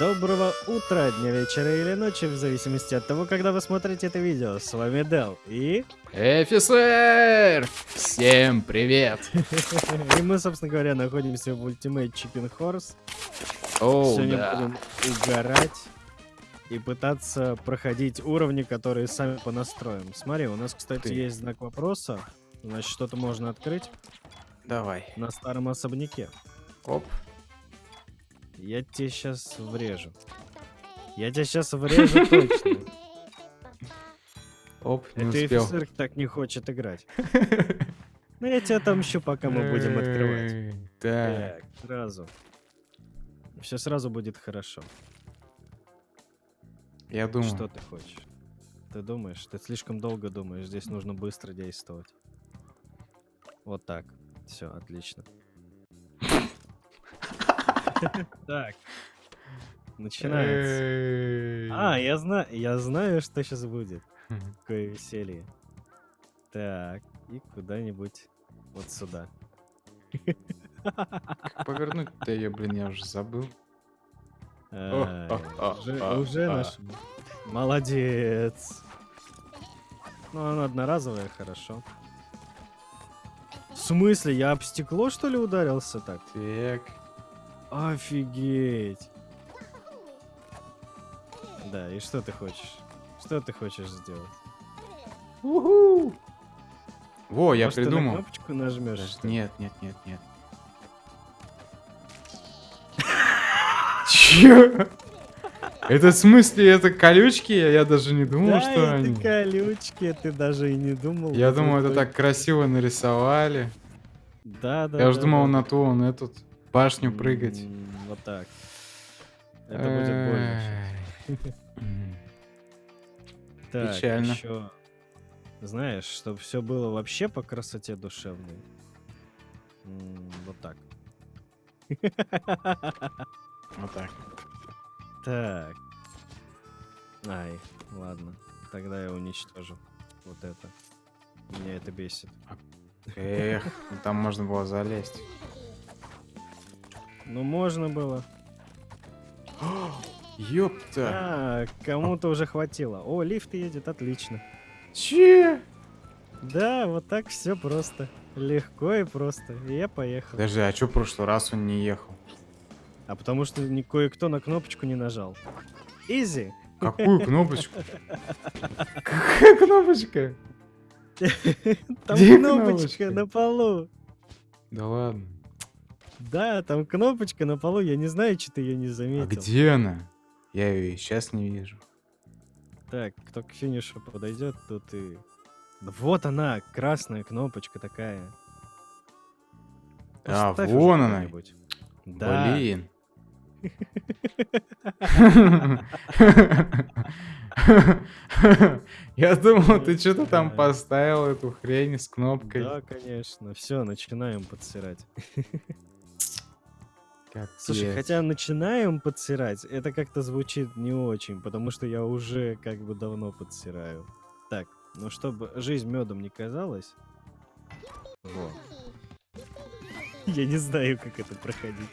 Доброго утра, дня, вечера или ночи, в зависимости от того, когда вы смотрите это видео. С вами Дел и... Офицер! Всем привет! И мы, собственно говоря, находимся в Ultimate Chicken Horse. Оу, Сегодня да. будем угорать и пытаться проходить уровни, которые сами понастроим. Смотри, у нас, кстати, Ты. есть знак вопроса. Значит, что-то можно открыть Давай. на старом особняке. Оп. Я тебе сейчас врежу. Я тебя сейчас врежу точно. Оп, не Это успел. офицер так не хочет играть. Ну, я тебя отомщу, пока мы будем открывать. Так, сразу. Все сразу будет хорошо. Я думаю. Что ты хочешь? Ты думаешь? Ты слишком долго думаешь. Здесь нужно быстро действовать. Вот так. Все, отлично. Так. Начинается. А, я знаю, я знаю, что сейчас будет. Какое веселье. Так, и куда-нибудь вот сюда. Как повернуть-то ее, блин, я уже забыл. Ай, а, а, Уже а, уже нашел. Молодец. Ну, она одноразовая, хорошо. В смысле, я об стекло, что ли, ударился так? Так. Офигеть. Да, и что ты хочешь? Что ты хочешь сделать? Уху. Во, я Может, ты на придумал. кнопочку нажмешь? Ли? Нет, нет, нет, нет. Чё? Это в смысле, это колючки? Я даже не думал, да, что это они. колючки, ты даже и не думал. Я думал, это так красиво нарисовали. Да, да. Я да, думал да. на ту, он этот, башню прыгать. Вот так. Это будет больно. Так, Печально. еще. Знаешь, чтобы все было вообще по красоте душевной. Вот так. Вот так. Так. Ай, ладно. Тогда я уничтожу вот это. Меня это бесит. Эх, ну там можно было залезть. Ну, можно было. Ёпта. А, кому-то уже хватило. О, лифт едет, отлично. Че? Да, вот так все просто. Легко и просто. И я поехал. Подожди, а чё в прошлый раз он не ехал? А потому что кое-кто на кнопочку не нажал. Изи. Какую кнопочку? Какая кнопочка? Там кнопочка? на полу. Да ладно. Да, там кнопочка на полу. Я не знаю, что ты ее не А заметил. где она? Я ее и сейчас не вижу. Так, кто к финишу подойдет, тут и... Да Вот она, красная кнопочка такая. А, Поставь вон она. Да. Блин. Я думал, ты что-то там поставил эту хрень с кнопкой. Да, конечно. Все, начинаем подсирать. Слушай, Капец. хотя начинаем подсирать, это как-то звучит не очень, потому что я уже как бы давно подсираю. Так, ну чтобы жизнь медом не казалась. Во. Я не знаю, как это проходить.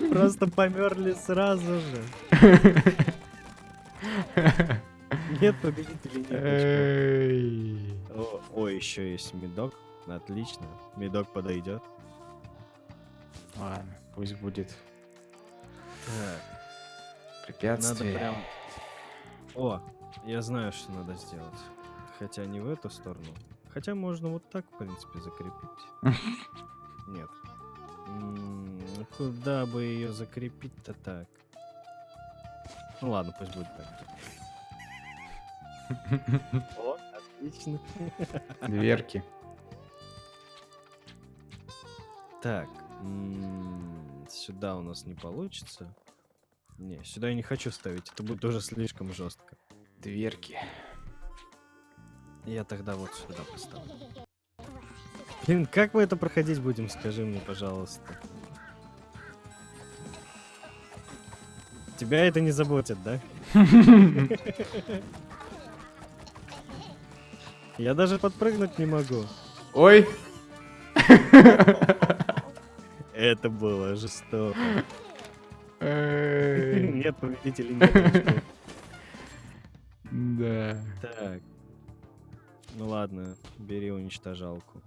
Просто померли сразу же. Нет победителей, нет о, еще есть медок. Отлично. Медок подойдет. Ладно, пусть будет Так, надо препятствие. прям... О, я знаю, что надо сделать. Хотя не в эту сторону. Хотя можно вот так, в принципе, закрепить. Нет. Ну Куда бы ее закрепить-то так? Ну ладно, пусть будет так. О, отлично. Дверки. Так, сюда у нас не получится. Не, сюда я не хочу ставить, это будет уже слишком жестко. Дверки. Я тогда вот сюда поставлю. Блин, как мы это проходить будем, скажи мне, пожалуйста. Тебя это не заботит, да? Я даже подпрыгнуть не могу. Ой! Это было жестоко. Нет победителей, нет. Да. Так. Ну ладно, бери уничтожалку.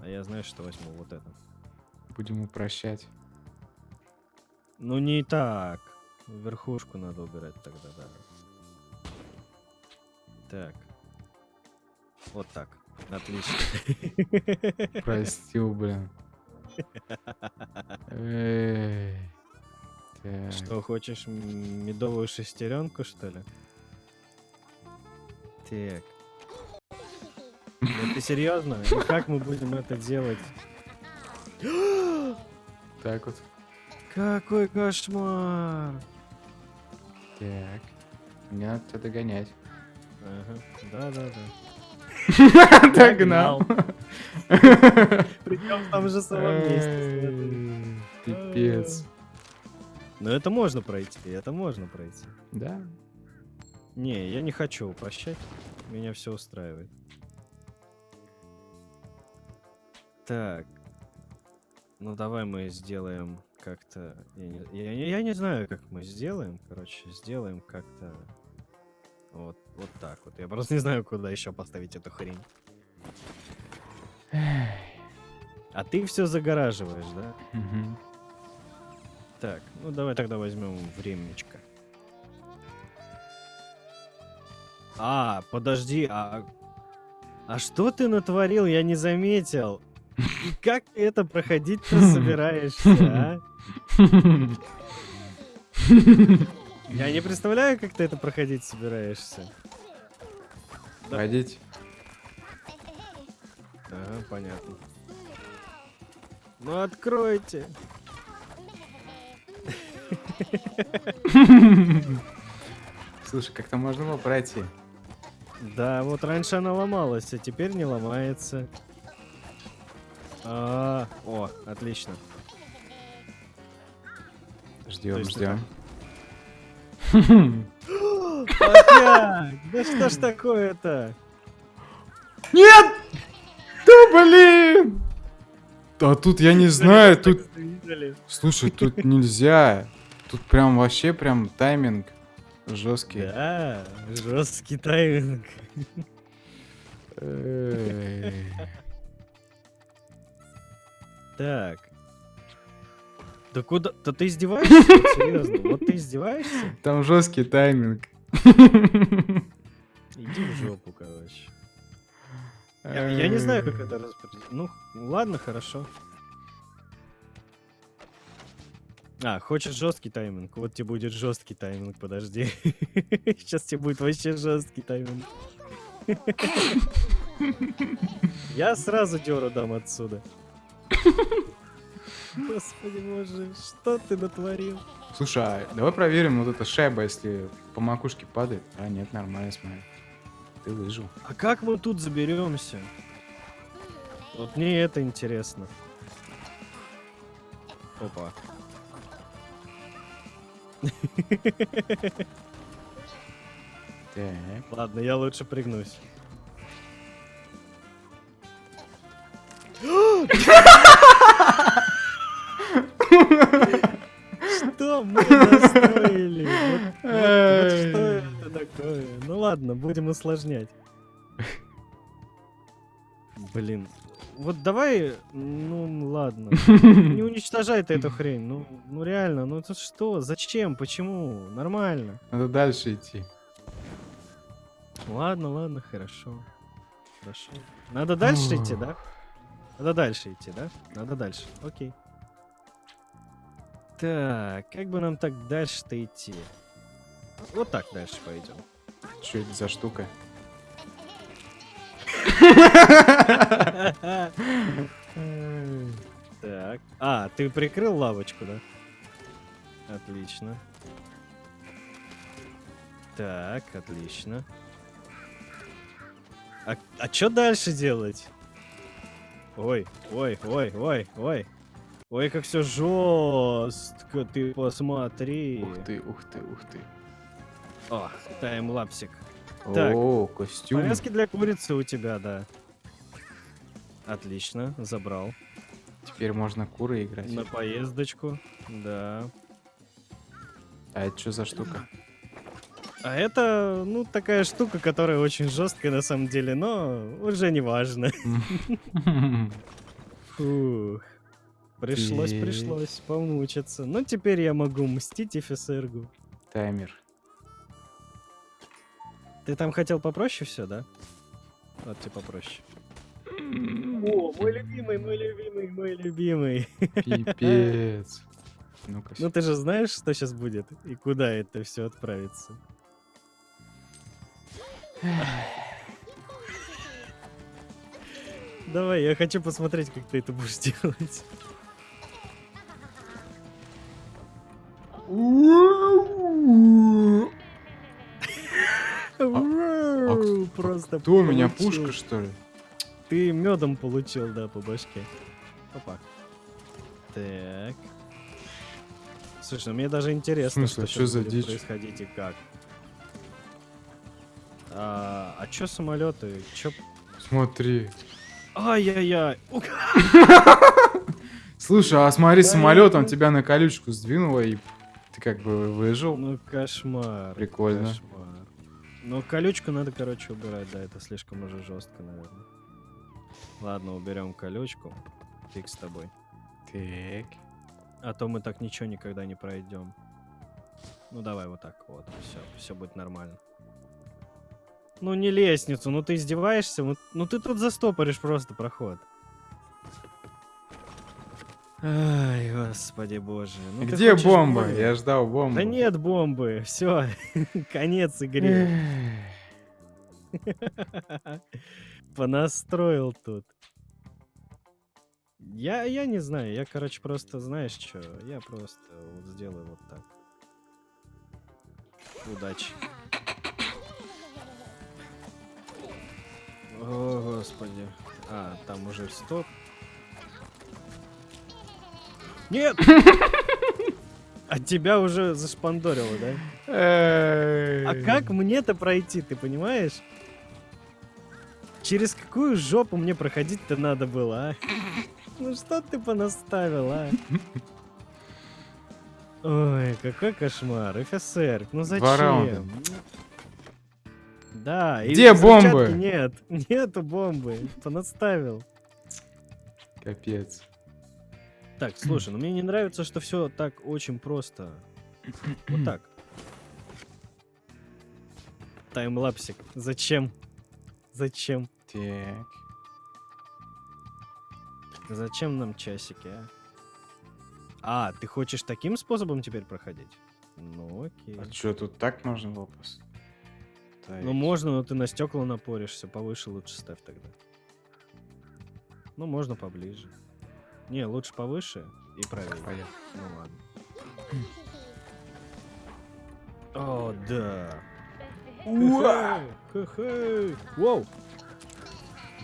А я знаю, что возьму вот это. Будем упрощать. Ну не так. Верхушку надо убирать тогда, да. Так. Вот так. Отлично. Простил, блин. Что, хочешь медовую шестеренку, что ли? Так. Ты серьезно? И как мы будем это делать? Так вот. Какой кошмар! Так. Мне надо тебя догонять. Ага. Да-да-да. Догнал. Причем в том же самом месте. Пипец. Но это можно пройти, это можно пройти. Да. Не, я не хочу упрощать. Меня все устраивает. Так. Ну давай мы сделаем как-то. Я не, я я не знаю, как мы сделаем. Короче, сделаем как-то. Вот, вот так вот. Я просто не знаю, куда еще поставить эту хрень. А ты все загораживаешь, да? Мгм. Так, ну давай тогда возьмем времечко. А, подожди, а... А что ты натворил, я не заметил. И как ты это проходить-то собираешься, а? Я не представляю, как ты это проходить собираешься. Да. Ага, понятно. Ну откройте. Слушай, как-то можно было пройти. Да, вот раньше она ломалась, а теперь не ломается. А, о, отлично. Ждем, ждем. Да что ж такое-то? Нет! Блин! А тут я не знаю, тут... Слушай, тут нельзя. Тут прям вообще прям тайминг жесткий. Да, жесткий тайминг. Так. Да куда? Да ты издеваешься? Вот Серьезно? Вот ты издеваешься? Там жесткий тайминг. Иди в жопу, короче. Я, я не знаю, как это распределить. Ну, ладно, хорошо. А, хочешь жесткий тайминг? Вот тебе будет жесткий тайминг, подожди. Сейчас тебе будет вообще жесткий тайминг. Я сразу деру дам отсюда. Господи боже, что ты натворил? Слушай, а давай проверим вот эта шайба, если по макушке падает. А, нет, нормально, смотри. Ты выжил. А как мы тут заберемся? Вот мне это интересно. Опа. Так. Ладно, я лучше пригнусь. усложнять. Блин. Вот давай, ну ладно. Не уничтожай ты эту хрень. Ну, ну реально, ну это что? Зачем? Почему? Нормально. Надо дальше идти. Ладно, ладно, хорошо. Хорошо. Надо дальше идти, да? Надо дальше идти, да? Надо дальше. Окей. Так, как бы нам так дальше-то идти? Вот так дальше пойдем. Что это за штука? Так. А, ты прикрыл лавочку, да? Отлично. Так, отлично. А, а что дальше делать? Ой, ой, ой, ой, ой. Ой, как все жестко, ты посмотри. Ух ты, ух ты, ух ты. О, таймлапсик. Так. О, костюм. Повязки для курицы у тебя, да. Отлично, забрал. Теперь можно куры играть. На поездочку, да. А это что за штука? А это, ну, такая штука, которая очень жесткая на самом деле, но уже не важно. Фух. Пришлось, пришлось помучиться. Но теперь я могу мстить офицергу. Таймер. Ты там хотел попроще все, да? Вот тебе попроще. О, мой любимый, мой любимый, мой любимый. Пипец. Ну-ка. Ну ты же знаешь, что сейчас будет и куда это все отправится. Давай, я хочу посмотреть, как ты это будешь делать. Просто Кто у меня пушка, что ли? Ты медом получил, да, по башке. Опа. Так. Слушай, ну мне даже интересно, смысле, что щас за будет дичь? происходить и как. А, а чё самолеты? Чё... Смотри. Ай-яй-яй! Слушай, а смотри, самолет, он тебя на колючку сдвинуло, и ты как бы выжил. Ну кошмар. Прикольно. Кошмар. Ну колючку надо, короче, убирать, да, это слишком уже жестко, наверное. Ладно, уберем колючку. Фиг с тобой. Так. А то мы так ничего никогда не пройдем. Ну давай вот так вот. Все, все будет нормально. Ну не лестницу, ну ты издеваешься? Ну, ну ты тут застопоришь просто проход. Ай, господи боже. Ну, Где хочешь бомба? Я ждал бомбу. Да нет бомбы, все, конец игре. Понастроил тут. Я, я не знаю, я, короче, просто, знаешь что, я просто вот сделаю вот так. Удачи. О, господи. А, там уже стоп. Нет! А тебя уже зашпандорило, да? А как мне-то пройти, ты понимаешь? Через какую жопу мне проходить-то надо было, а? Ну что ты понаставил, а? Ой, какой кошмар. ФСР, ну зачем? Да, и Где взрывчатки бомбы? Нет, нету бомбы. Понаставил. Капец. Так, слушай, ну мне не нравится, что все так очень просто. Вот так. Таймлапсик. Зачем? Зачем? Так. Зачем нам часики, а? А, ты хочешь таким способом теперь проходить? Ну окей. А что, тут так можно было? Ну можно, но ты на стекла напоришься. Повыше лучше ставь тогда. Ну, можно поближе. Не, лучше повыше и правее. Понятно. Ну ладно. О, да. Уа! Хе-хе. Воу.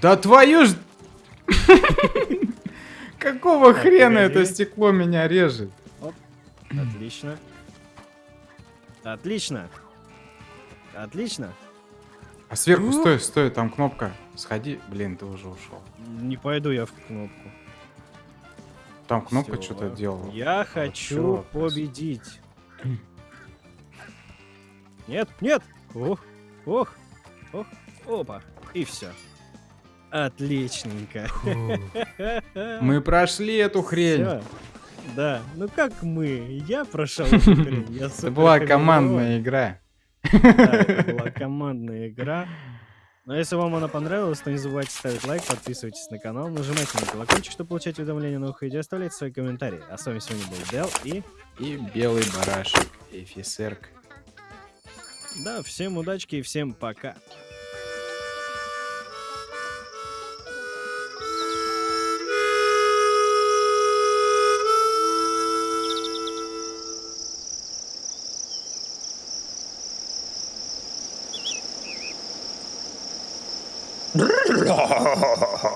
Да твою ж... Какого хрена это стекло меня режет? Отлично. Отлично. Отлично. А сверху, стой, стой, там кнопка. Сходи. Блин, ты уже ушел. Не пойду я в кнопку. Там кнопка Всё. что-то делала. Я хочу чё, победить. Нет, нет. Ох, ох, ох, опа. И все. Отличненько. Мы прошли эту хрень. Всё. Да, ну как мы? Я прошел эту хрень. Это была командная игра. Да, это была командная игра. Но если вам она понравилась, то не забывайте ставить лайк, подписывайтесь на канал, нажимайте на колокольчик, чтобы получать уведомления о новых видео, оставляйте свои комментарии. А с вами сегодня был Дел и... И белый барашек. Эфисерк. Да, всем удачки и всем пока. ははは。